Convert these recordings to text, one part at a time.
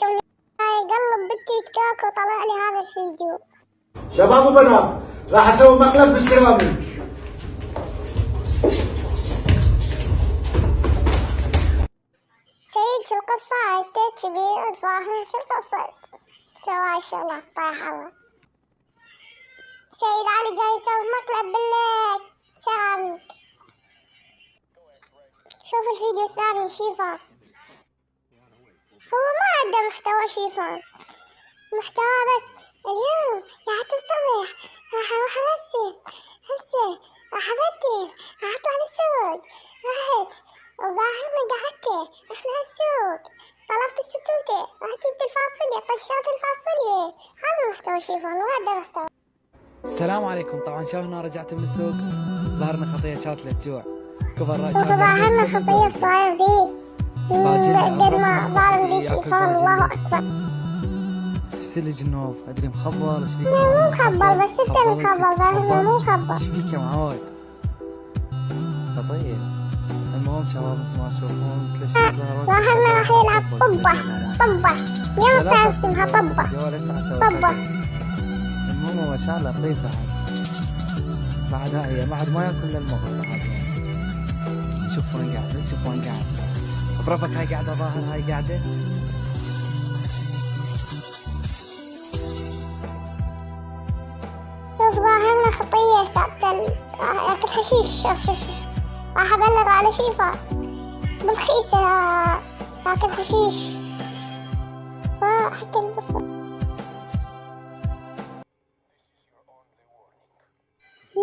كم قلب بالتيك توك وطلع لي هذا الفيديو. شباب وبنات راح أسوي مقلب بالسيراميك. سيد في القصة؟ عدت كبير فاهم في القصة؟ سوى شغلة طايح الله سيد علي جاي يسوي مقلب بالسيراميك شوف الفيديو الثاني شيفان عنده محتوى شيفان محتوى بس. اليوم قاعد الصبح راح أروح امثل هسه راح ابدل راح أطلع للسوق. رحت الظاهر ما قعدت. رحنا السوق. طلبت الستوتة رحت جبت الفاصوليا. طشرت الفاصوليا. هذا محتوى شيفان مو هذا محتوى. السلام عليكم. طبعا شلون رجعت من السوق ظهرنا خطية كانت للجوع. كبر ظهرنا خطية صاير بيه ما ظالم بيه شيفان الله أكبر. سلج النوب أدري مخبل إيش فيك؟ مو مخبل بس أنت مخبل ظاهرنا مو مخبل إيش فيك يا معود خطيه المهم شباب ما تشوفون مثل الشباب ظهرنا راح يلعب طبة طبة. يوم الساعة اسمها طبة. طبة. المهم هو شغله لطيف بعد. بعد هاي بعد ما ياكل الا المغرب بعد شوف وين قاعد شوف وين قاعد. برفك هاي قاعدة ظاهر هاي قاعدة. ظاهرنا خطية تاكل ياكل حشيش شوف شوف راح أبلغ على شيفا بالخيسة ياكل حشيش. فحكي البصر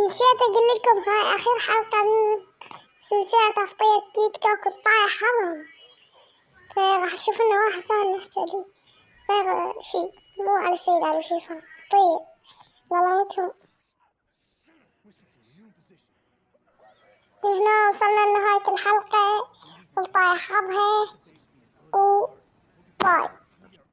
نسيت أقول لكم هاي آخر حلقة من سلسلة تغطية تيك توك الطايح هضم فراح تشوفنا واحد ثاني نحكي عليه غير شي مو على السيد على شيفا طيب ظلمتهم هنا وصلنا لنهاية الحلقة. الطايح حظها. و باي.